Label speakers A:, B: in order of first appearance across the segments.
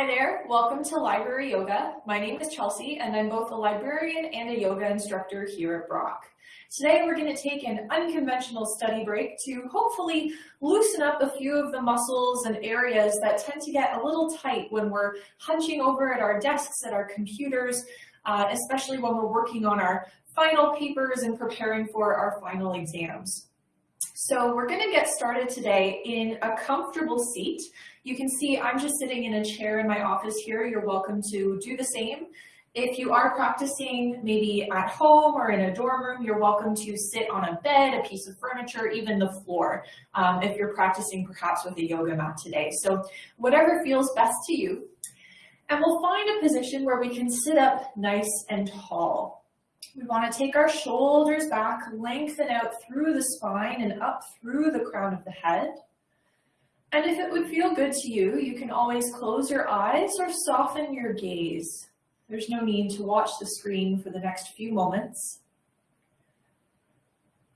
A: Hi there, welcome to Library Yoga. My name is Chelsea and I'm both a librarian and a yoga instructor here at Brock. Today we're going to take an unconventional study break to hopefully loosen up a few of the muscles and areas that tend to get a little tight when we're hunching over at our desks at our computers, uh, especially when we're working on our final papers and preparing for our final exams. So we're going to get started today in a comfortable seat. You can see I'm just sitting in a chair in my office here. You're welcome to do the same. If you are practicing maybe at home or in a dorm room, you're welcome to sit on a bed, a piece of furniture, even the floor, um, if you're practicing perhaps with a yoga mat today. So whatever feels best to you. And we'll find a position where we can sit up nice and tall. We want to take our shoulders back, lengthen out through the spine and up through the crown of the head. And if it would feel good to you, you can always close your eyes or soften your gaze. There's no need to watch the screen for the next few moments.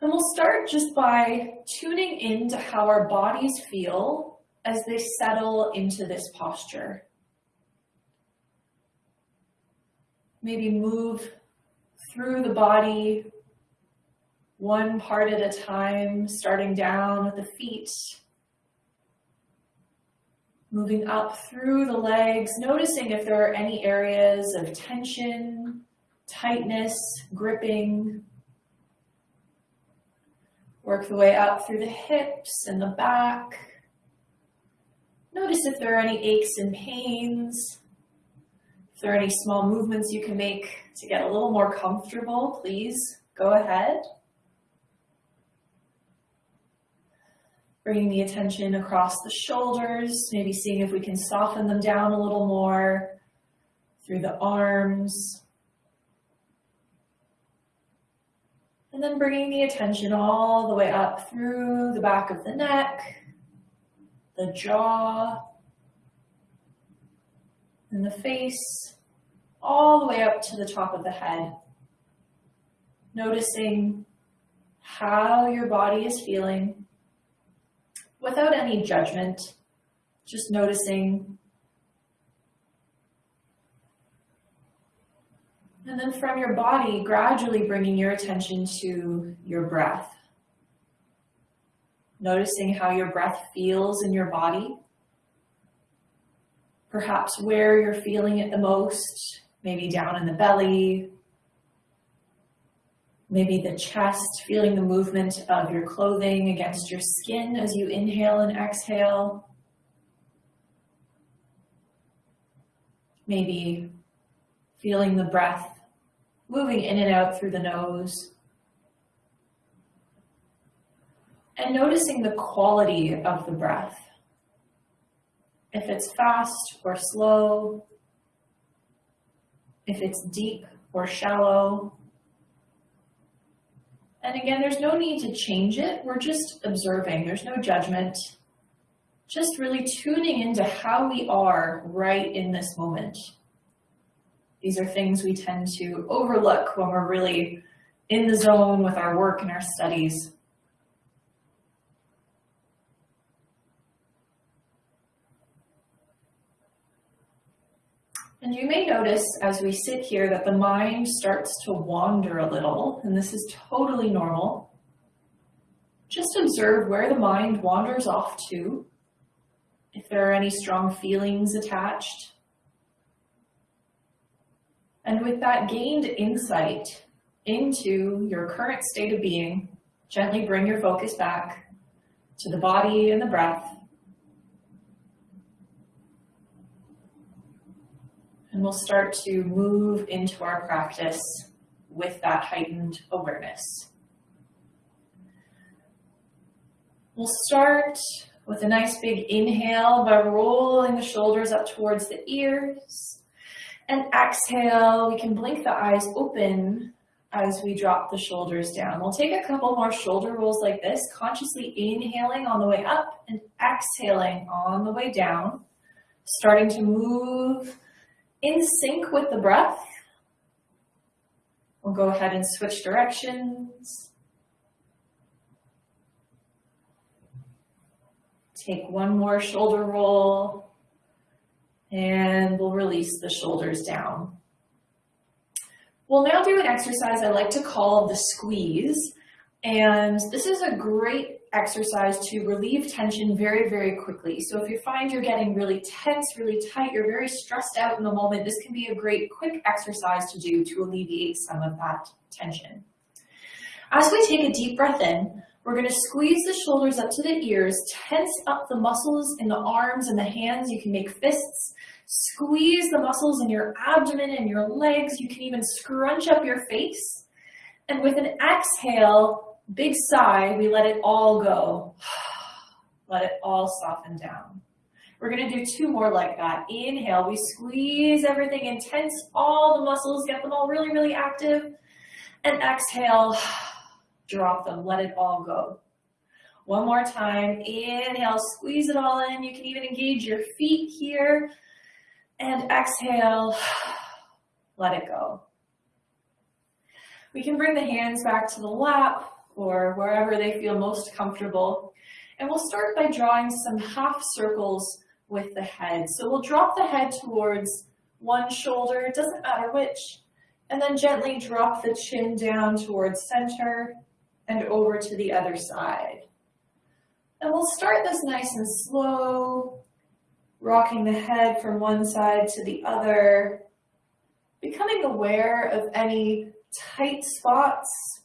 A: And we'll start just by tuning into how our bodies feel as they settle into this posture. Maybe move through the body, one part at a time, starting down with the feet, moving up through the legs, noticing if there are any areas of tension, tightness, gripping. Work the way up through the hips and the back. Notice if there are any aches and pains. There any small movements you can make to get a little more comfortable, please go ahead. Bringing the attention across the shoulders, maybe seeing if we can soften them down a little more through the arms. And then bringing the attention all the way up through the back of the neck, the jaw, and the face, all the way up to the top of the head. Noticing how your body is feeling without any judgment, just noticing. And then from your body, gradually bringing your attention to your breath. Noticing how your breath feels in your body. Perhaps where you're feeling it the most, maybe down in the belly, maybe the chest, feeling the movement of your clothing against your skin as you inhale and exhale. Maybe feeling the breath moving in and out through the nose. And noticing the quality of the breath. If it's fast or slow, if it's deep or shallow, and again, there's no need to change it. We're just observing. There's no judgment. Just really tuning into how we are right in this moment. These are things we tend to overlook when we're really in the zone with our work and our studies. And you may notice as we sit here that the mind starts to wander a little, and this is totally normal. Just observe where the mind wanders off to, if there are any strong feelings attached. And with that gained insight into your current state of being, gently bring your focus back to the body and the breath. And we'll start to move into our practice with that heightened awareness. We'll start with a nice big inhale by rolling the shoulders up towards the ears. And exhale, we can blink the eyes open as we drop the shoulders down. We'll take a couple more shoulder rolls like this, consciously inhaling on the way up and exhaling on the way down, starting to move in sync with the breath. We'll go ahead and switch directions. Take one more shoulder roll. And we'll release the shoulders down. We'll now do an exercise I like to call the squeeze. And this is a great exercise to relieve tension very, very quickly. So if you find you're getting really tense, really tight, you're very stressed out in the moment, this can be a great quick exercise to do to alleviate some of that tension. As we take a deep breath in, we're going to squeeze the shoulders up to the ears, tense up the muscles in the arms and the hands. You can make fists. Squeeze the muscles in your abdomen and your legs. You can even scrunch up your face. And with an exhale, big sigh, we let it all go. Let it all soften down. We're gonna do two more like that. Inhale, we squeeze everything intense, all the muscles, get them all really, really active. And exhale, drop them, let it all go. One more time, inhale, squeeze it all in. You can even engage your feet here. And exhale, let it go. We can bring the hands back to the lap or wherever they feel most comfortable. And we'll start by drawing some half circles with the head. So we'll drop the head towards one shoulder, it doesn't matter which, and then gently drop the chin down towards center and over to the other side. And we'll start this nice and slow, rocking the head from one side to the other, becoming aware of any tight spots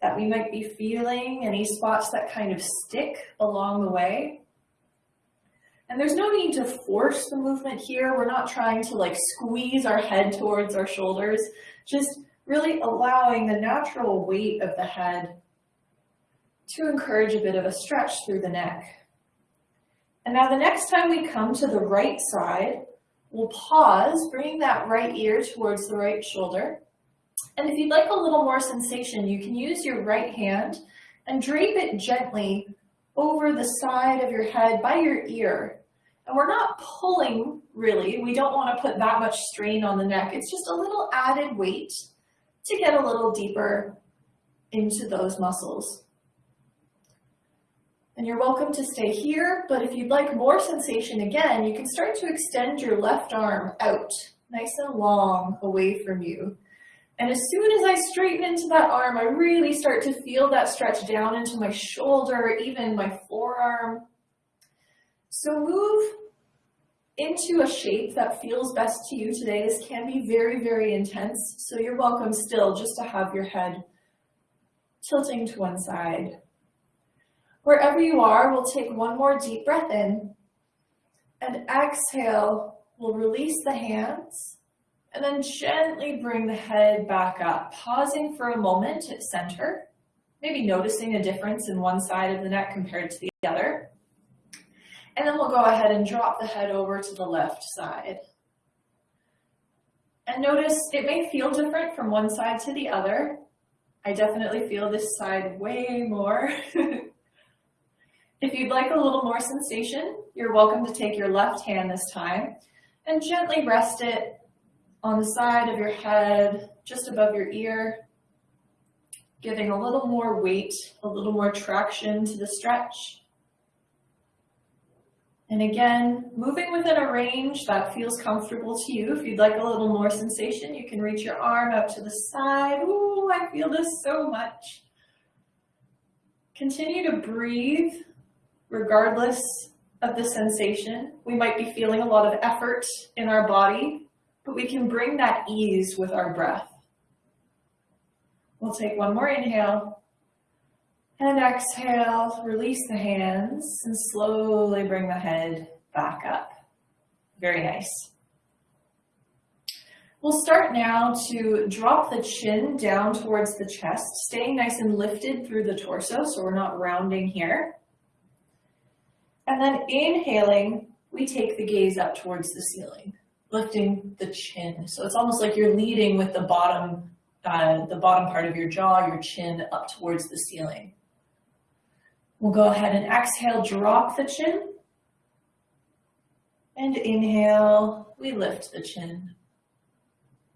A: that we might be feeling, any spots that kind of stick along the way. And there's no need to force the movement here. We're not trying to like squeeze our head towards our shoulders, just really allowing the natural weight of the head to encourage a bit of a stretch through the neck. And now the next time we come to the right side, we'll pause, bringing that right ear towards the right shoulder. And if you'd like a little more sensation, you can use your right hand and drape it gently over the side of your head by your ear. And we're not pulling really, we don't want to put that much strain on the neck. It's just a little added weight to get a little deeper into those muscles. And you're welcome to stay here, but if you'd like more sensation again, you can start to extend your left arm out, nice and long away from you. And as soon as I straighten into that arm, I really start to feel that stretch down into my shoulder, even my forearm. So move into a shape that feels best to you today. This can be very, very intense, so you're welcome still just to have your head tilting to one side. Wherever you are, we'll take one more deep breath in and exhale, we'll release the hands and then gently bring the head back up, pausing for a moment at center, maybe noticing a difference in one side of the neck compared to the other. And then we'll go ahead and drop the head over to the left side. And notice it may feel different from one side to the other. I definitely feel this side way more. if you'd like a little more sensation, you're welcome to take your left hand this time and gently rest it on the side of your head, just above your ear, giving a little more weight, a little more traction to the stretch. And again, moving within a range that feels comfortable to you. If you'd like a little more sensation, you can reach your arm out to the side. Ooh, I feel this so much. Continue to breathe regardless of the sensation. We might be feeling a lot of effort in our body, but we can bring that ease with our breath. We'll take one more inhale. And exhale, release the hands and slowly bring the head back up. Very nice. We'll start now to drop the chin down towards the chest, staying nice and lifted through the torso so we're not rounding here. And then inhaling, we take the gaze up towards the ceiling, lifting the chin. So it's almost like you're leading with the bottom, uh, the bottom part of your jaw, your chin up towards the ceiling. We'll go ahead and exhale, drop the chin. And inhale, we lift the chin.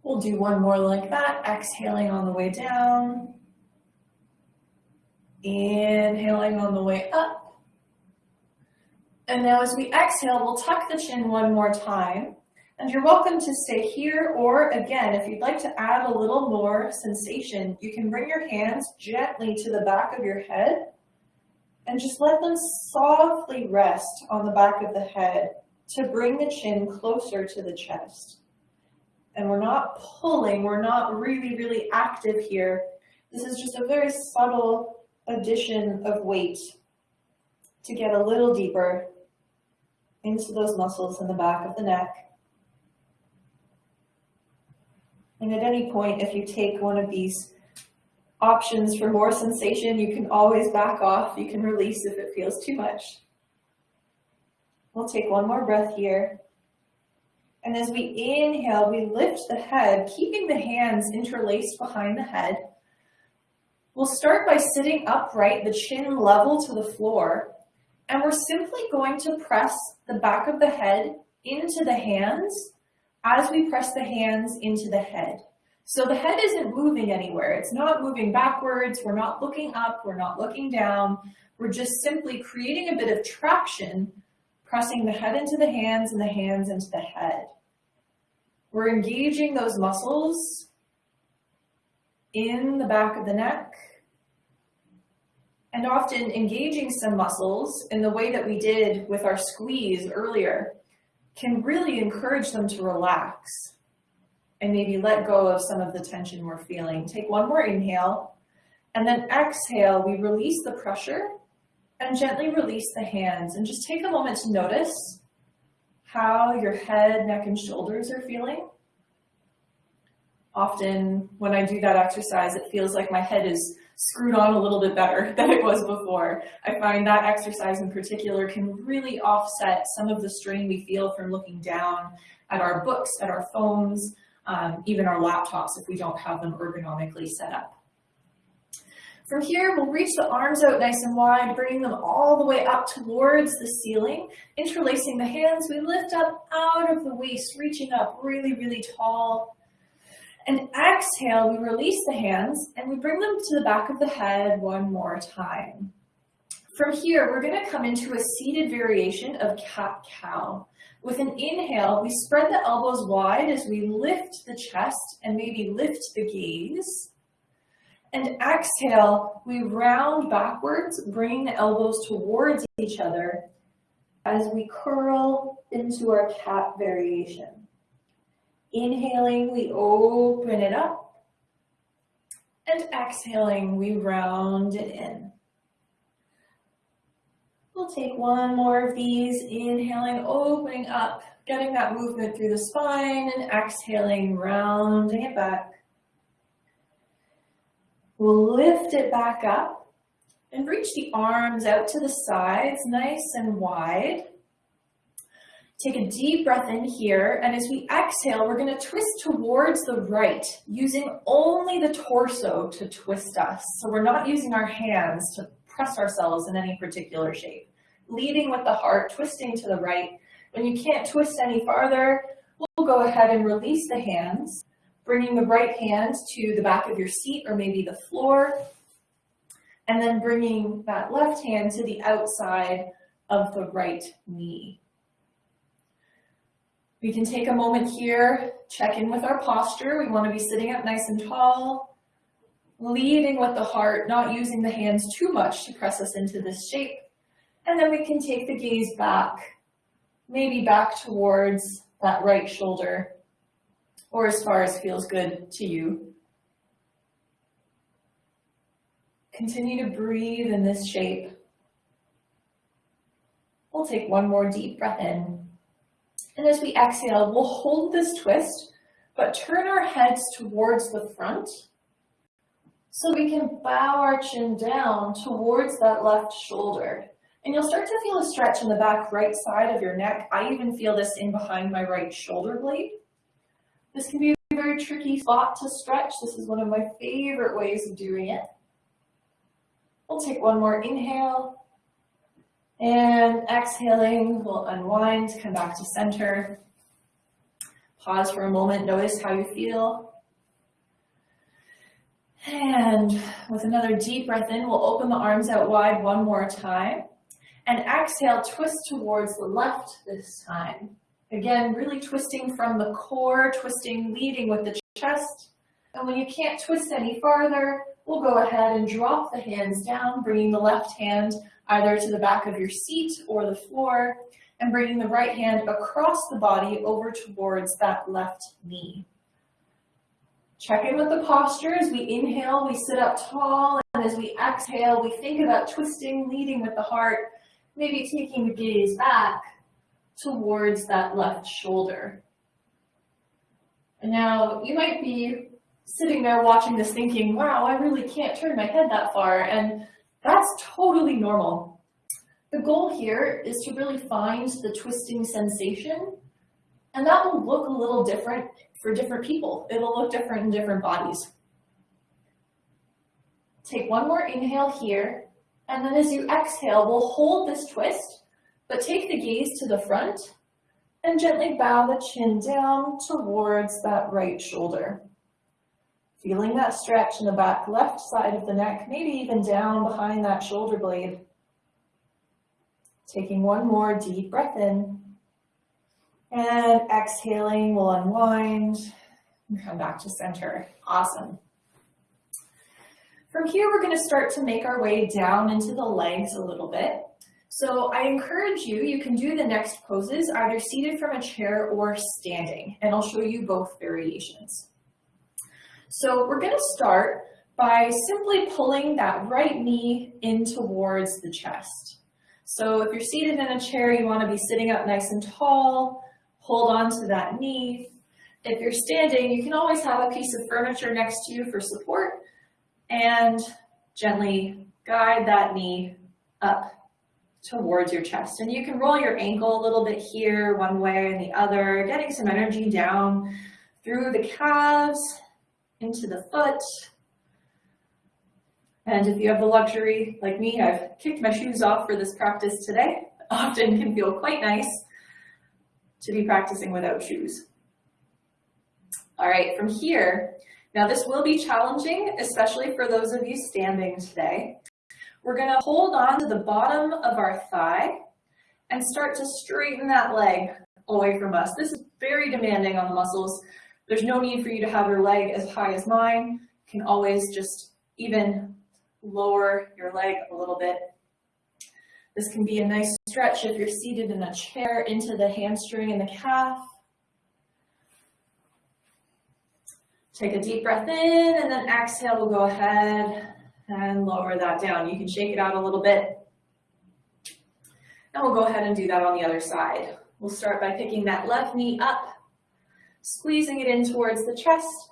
A: We'll do one more like that, exhaling on the way down. Inhaling on the way up. And now as we exhale, we'll tuck the chin one more time. And you're welcome to stay here, or again, if you'd like to add a little more sensation, you can bring your hands gently to the back of your head and just let them softly rest on the back of the head to bring the chin closer to the chest. And we're not pulling, we're not really, really active here. This is just a very subtle addition of weight to get a little deeper into those muscles in the back of the neck. And at any point, if you take one of these options for more sensation, you can always back off. You can release if it feels too much. We'll take one more breath here. And as we inhale, we lift the head, keeping the hands interlaced behind the head. We'll start by sitting upright, the chin level to the floor. And we're simply going to press the back of the head into the hands as we press the hands into the head. So the head isn't moving anywhere. It's not moving backwards. We're not looking up. We're not looking down. We're just simply creating a bit of traction pressing the head into the hands and the hands into the head. We're engaging those muscles in the back of the neck and often engaging some muscles in the way that we did with our squeeze earlier can really encourage them to relax and maybe let go of some of the tension we're feeling. Take one more inhale and then exhale, we release the pressure and gently release the hands and just take a moment to notice how your head, neck, and shoulders are feeling. Often when I do that exercise, it feels like my head is screwed on a little bit better than it was before. I find that exercise in particular can really offset some of the strain we feel from looking down at our books, at our phones, um, even our laptops if we don't have them ergonomically set up. From here, we'll reach the arms out nice and wide, bringing them all the way up towards the ceiling. Interlacing the hands, we lift up out of the waist, reaching up really, really tall. And exhale, we release the hands and we bring them to the back of the head one more time. From here, we're gonna come into a seated variation of cat-cow. With an inhale, we spread the elbows wide as we lift the chest and maybe lift the gaze. And exhale, we round backwards, bringing the elbows towards each other as we curl into our cat variation. Inhaling, we open it up. And exhaling, we round it in. We'll take one more of these, inhaling, opening up, getting that movement through the spine, and exhaling, rounding it back. We'll lift it back up and reach the arms out to the sides, nice and wide. Take a deep breath in here, and as we exhale, we're gonna twist towards the right, using only the torso to twist us. So we're not using our hands to press ourselves in any particular shape. Leading with the heart, twisting to the right. When you can't twist any farther, we'll go ahead and release the hands bringing the right hand to the back of your seat or maybe the floor, and then bringing that left hand to the outside of the right knee. We can take a moment here, check in with our posture. We want to be sitting up nice and tall, leading with the heart, not using the hands too much to press us into this shape. And then we can take the gaze back, maybe back towards that right shoulder or as far as feels good to you. Continue to breathe in this shape. We'll take one more deep breath in. And as we exhale, we'll hold this twist, but turn our heads towards the front so we can bow our chin down towards that left shoulder. And you'll start to feel a stretch in the back right side of your neck. I even feel this in behind my right shoulder blade. This can be a very tricky spot to stretch. This is one of my favorite ways of doing it. We'll take one more inhale. And exhaling, we'll unwind, come back to center. Pause for a moment, notice how you feel. And with another deep breath in, we'll open the arms out wide one more time. And exhale, twist towards the left this time. Again, really twisting from the core, twisting, leading with the chest. And when you can't twist any farther, we'll go ahead and drop the hands down, bringing the left hand either to the back of your seat or the floor, and bringing the right hand across the body over towards that left knee. Check in with the posture. As we inhale, we sit up tall, and as we exhale, we think about twisting, leading with the heart, maybe taking the gaze back towards that left shoulder. And now you might be sitting there watching this thinking, wow, I really can't turn my head that far. And that's totally normal. The goal here is to really find the twisting sensation. And that will look a little different for different people. It'll look different in different bodies. Take one more inhale here. And then as you exhale, we'll hold this twist, but take the gaze to the front and gently bow the chin down towards that right shoulder. Feeling that stretch in the back left side of the neck, maybe even down behind that shoulder blade. Taking one more deep breath in. And exhaling, we'll unwind and come back to center. Awesome. From here, we're gonna start to make our way down into the legs a little bit. So I encourage you, you can do the next poses either seated from a chair or standing, and I'll show you both variations. So we're gonna start by simply pulling that right knee in towards the chest. So if you're seated in a chair, you wanna be sitting up nice and tall, hold on to that knee. If you're standing, you can always have a piece of furniture next to you for support and gently guide that knee up towards your chest. And you can roll your ankle a little bit here, one way and the other, getting some energy down through the calves into the foot. And if you have the luxury, like me, I've kicked my shoes off for this practice today. Often can feel quite nice to be practicing without shoes. All right, from here, now this will be challenging, especially for those of you standing today. We're gonna hold on to the bottom of our thigh and start to straighten that leg away from us. This is very demanding on the muscles, there's no need for you to have your leg as high as mine. You can always just even lower your leg a little bit. This can be a nice stretch if you're seated in a chair into the hamstring and the calf. Take a deep breath in and then exhale, we'll go ahead and lower that down. You can shake it out a little bit. And we'll go ahead and do that on the other side. We'll start by picking that left knee up squeezing it in towards the chest.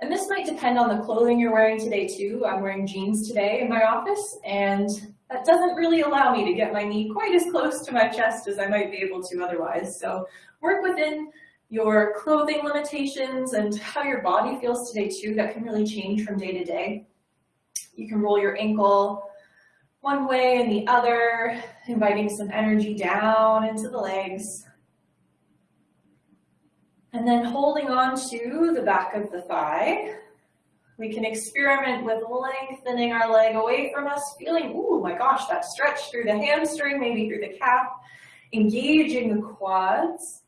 A: And this might depend on the clothing you're wearing today too. I'm wearing jeans today in my office and that doesn't really allow me to get my knee quite as close to my chest as I might be able to otherwise. So work within your clothing limitations and how your body feels today too. That can really change from day to day. You can roll your ankle one way and the other, inviting some energy down into the legs. And then holding on to the back of the thigh, we can experiment with lengthening our leg away from us, feeling, oh my gosh, that stretch through the hamstring, maybe through the calf, engaging the quads.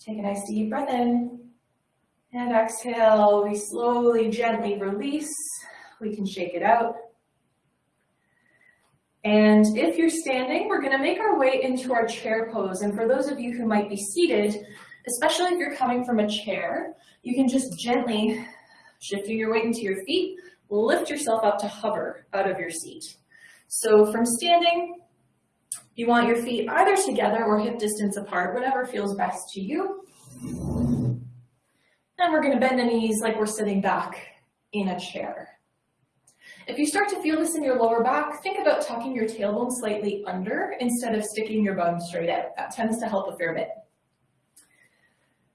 A: Take a nice deep breath in and exhale. We slowly, gently release. We can shake it out. And if you're standing, we're gonna make our way into our chair pose. And for those of you who might be seated, especially if you're coming from a chair, you can just gently, shifting your weight into your feet, lift yourself up to hover out of your seat. So from standing, you want your feet either together or hip distance apart, whatever feels best to you. And we're gonna bend the knees like we're sitting back in a chair. If you start to feel this in your lower back, think about tucking your tailbone slightly under instead of sticking your bum straight out. That tends to help a fair bit.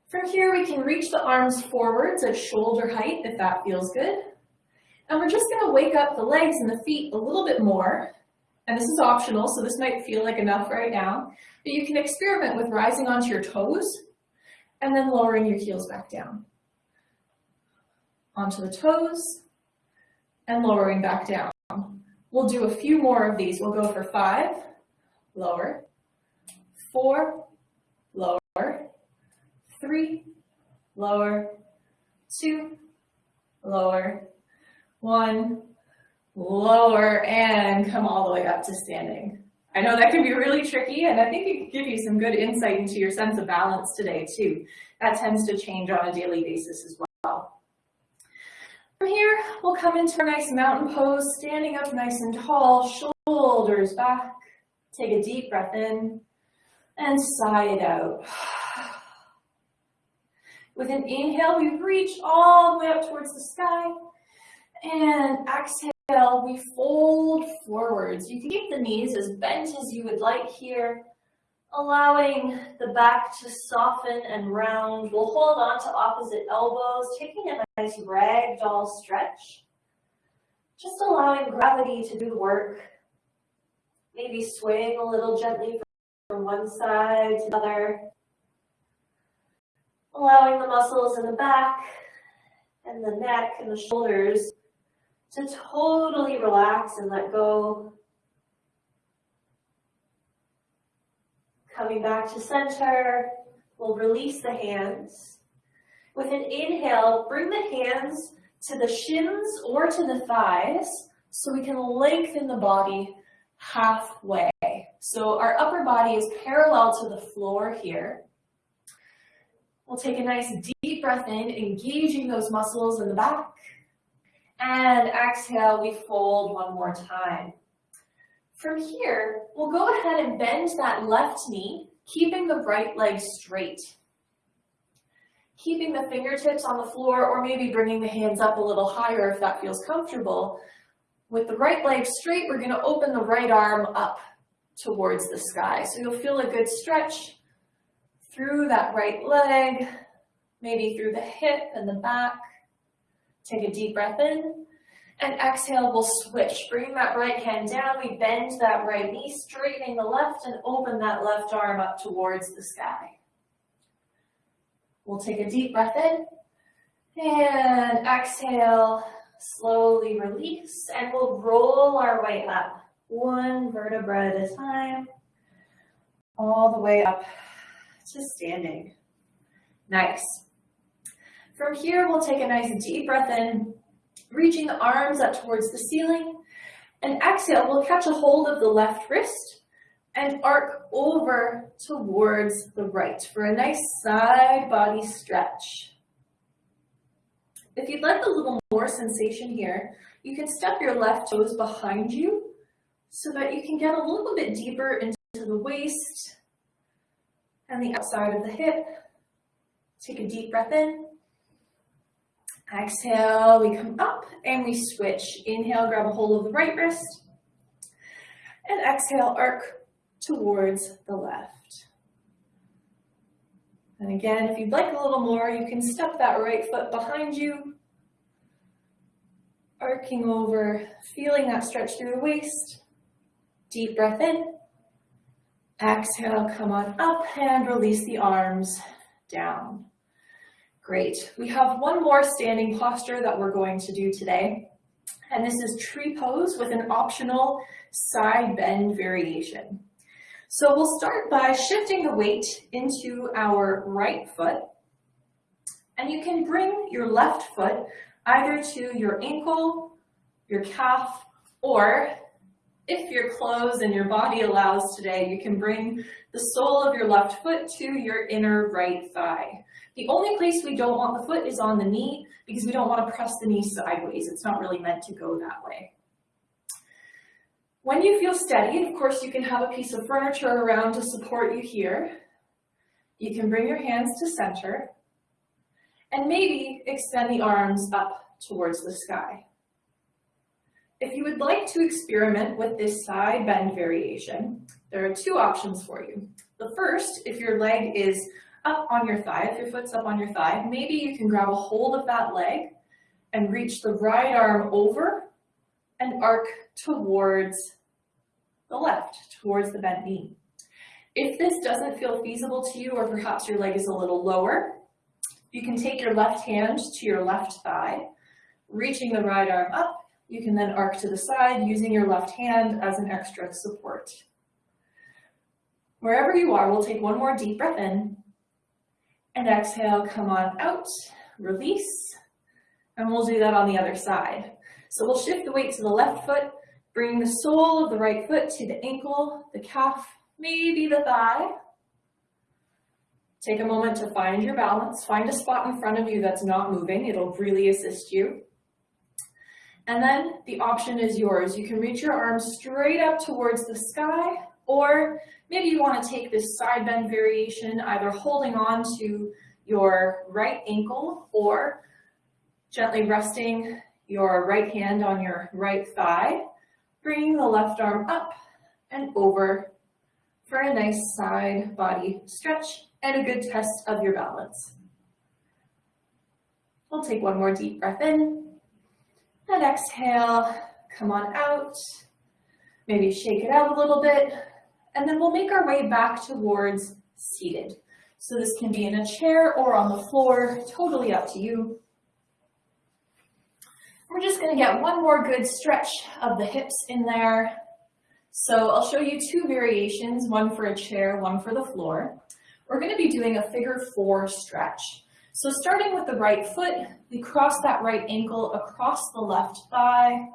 A: From here, we can reach the arms forwards at shoulder height if that feels good. And we're just gonna wake up the legs and the feet a little bit more. And this is optional, so this might feel like enough right now. But you can experiment with rising onto your toes and then lowering your heels back down. Onto the toes, and lowering back down. We'll do a few more of these. We'll go for five, lower, four, lower, three, lower, two, lower, one, lower, and come all the way up to standing. I know that can be really tricky, and I think it can give you some good insight into your sense of balance today, too. That tends to change on a daily basis as well. From here, we'll come into a nice mountain pose, standing up nice and tall, shoulders back. Take a deep breath in and sigh it out. With an inhale, we reach all the way up towards the sky. And exhale, we fold forwards. You can keep the knees as bent as you would like here, allowing the back to soften and round. We'll hold on to opposite elbows, taking a nice ragdoll stretch. Just allowing gravity to do the work. Maybe swaying a little gently from one side to the other allowing the muscles in the back and the neck and the shoulders to totally relax and let go. Coming back to center, we'll release the hands. With an inhale, bring the hands to the shins or to the thighs so we can lengthen the body halfway. So our upper body is parallel to the floor here. We'll take a nice deep breath in, engaging those muscles in the back. And exhale, we fold one more time. From here, we'll go ahead and bend that left knee, keeping the right leg straight. Keeping the fingertips on the floor or maybe bringing the hands up a little higher if that feels comfortable. With the right leg straight, we're gonna open the right arm up towards the sky. So you'll feel a good stretch through that right leg, maybe through the hip and the back. Take a deep breath in. And exhale, we'll switch. Bring that right hand down. We bend that right knee, straightening the left and open that left arm up towards the sky. We'll take a deep breath in. And exhale, slowly release. And we'll roll our way up, one vertebra at a time, all the way up to standing. Nice. From here, we'll take a nice deep breath in, reaching the arms up towards the ceiling. And exhale, we'll catch a hold of the left wrist and arc over towards the right for a nice side body stretch. If you'd like a little more sensation here, you can step your left toes behind you so that you can get a little bit deeper into the waist and the outside of the hip. Take a deep breath in. Exhale, we come up and we switch. Inhale, grab a hold of the right wrist. And exhale, arc towards the left. And again, if you'd like a little more, you can step that right foot behind you, arcing over, feeling that stretch through the waist. Deep breath in. Exhale, come on up and release the arms down. Great. We have one more standing posture that we're going to do today. And this is tree pose with an optional side bend variation. So we'll start by shifting the weight into our right foot. And you can bring your left foot either to your ankle, your calf, or if your clothes and your body allows today, you can bring the sole of your left foot to your inner right thigh. The only place we don't want the foot is on the knee because we don't want to press the knee sideways. It's not really meant to go that way. When you feel steady, of course, you can have a piece of furniture around to support you here. You can bring your hands to center and maybe extend the arms up towards the sky. If you would like to experiment with this side bend variation, there are two options for you. The first, if your leg is up on your thigh, if your foot's up on your thigh, maybe you can grab a hold of that leg and reach the right arm over and arc towards the left, towards the bent knee. If this doesn't feel feasible to you, or perhaps your leg is a little lower, you can take your left hand to your left thigh, reaching the right arm up You can then arc to the side using your left hand as an extra support. Wherever you are, we'll take one more deep breath in and exhale, come on out, release, and we'll do that on the other side. So we'll shift the weight to the left foot, bring the sole of the right foot to the ankle, the calf, maybe the thigh. Take a moment to find your balance. Find a spot in front of you that's not moving. It'll really assist you. And then the option is yours. You can reach your arms straight up towards the sky, or maybe you want to take this side bend variation, either holding on to your right ankle or gently resting your right hand on your right thigh, bringing the left arm up and over for a nice side body stretch and a good test of your balance. We'll take one more deep breath in and exhale, come on out. Maybe shake it out a little bit. And then we'll make our way back towards seated. So this can be in a chair or on the floor, totally up to you. We're just gonna get one more good stretch of the hips in there. So I'll show you two variations, one for a chair, one for the floor. We're gonna be doing a figure four stretch. So starting with the right foot, we cross that right ankle across the left thigh,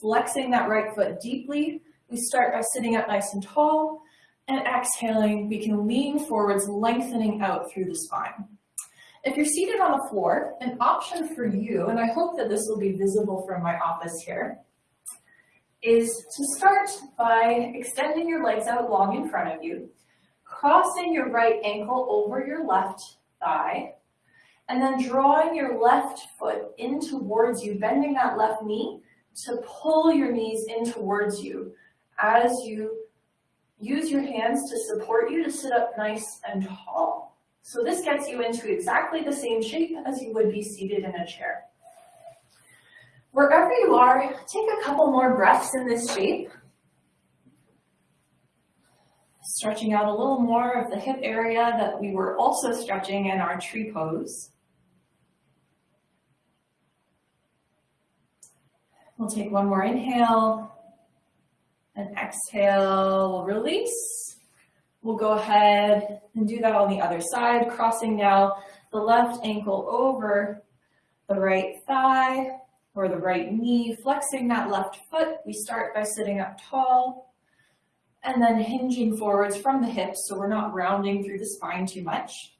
A: flexing that right foot deeply. We start by sitting up nice and tall, and exhaling, we can lean forwards, lengthening out through the spine. If you're seated on the floor, an option for you, and I hope that this will be visible from my office here, is to start by extending your legs out long in front of you, crossing your right ankle over your left thigh, and then drawing your left foot in towards you, bending that left knee to pull your knees in towards you as you use your hands to support you to sit up nice and tall. So this gets you into exactly the same shape as you would be seated in a chair. Wherever you are, take a couple more breaths in this shape. Stretching out a little more of the hip area that we were also stretching in our tree pose. We'll take one more inhale and exhale, release. We'll go ahead and do that on the other side, crossing now the left ankle over the right thigh or the right knee, flexing that left foot. We start by sitting up tall and then hinging forwards from the hips so we're not rounding through the spine too much.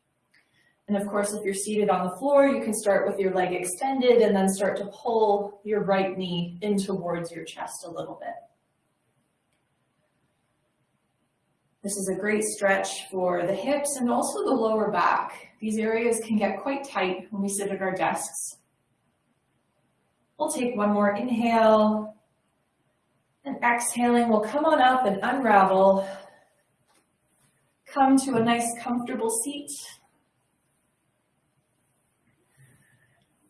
A: And of course, if you're seated on the floor, you can start with your leg extended and then start to pull your right knee in towards your chest a little bit. This is a great stretch for the hips and also the lower back. These areas can get quite tight when we sit at our desks. We'll take one more inhale and exhaling, we'll come on up and unravel. Come to a nice comfortable seat.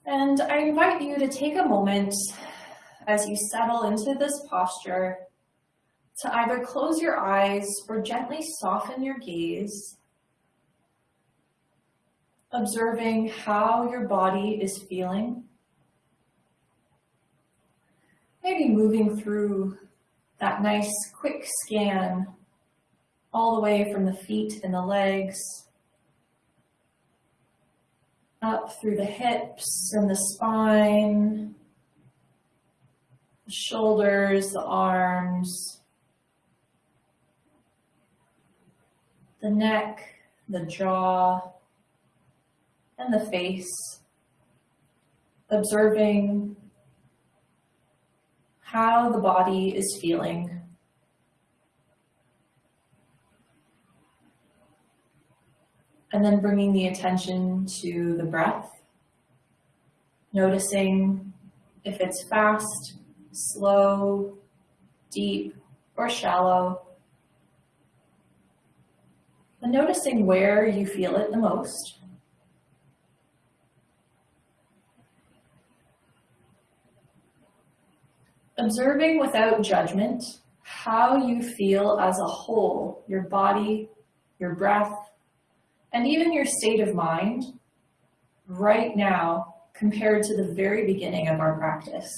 A: And I invite you to take a moment as you settle into this posture to either close your eyes or gently soften your gaze, observing how your body is feeling. Maybe moving through that nice quick scan all the way from the feet and the legs up through the hips and the spine, the shoulders, the arms, the neck, the jaw, and the face, observing how the body is feeling. And then bringing the attention to the breath, noticing if it's fast, slow, deep, or shallow. And noticing where you feel it the most. Observing without judgment how you feel as a whole, your body, your breath, and even your state of mind right now compared to the very beginning of our practice.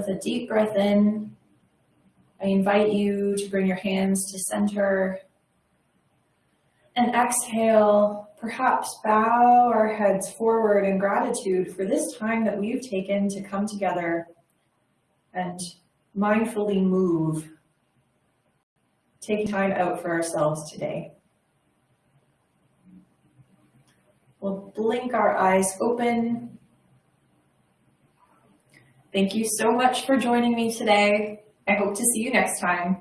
A: With a deep breath in, I invite you to bring your hands to center. And exhale, perhaps bow our heads forward in gratitude for this time that we've taken to come together and mindfully move, taking time out for ourselves today. We'll blink our eyes open. Thank you so much for joining me today. I hope to see you next time.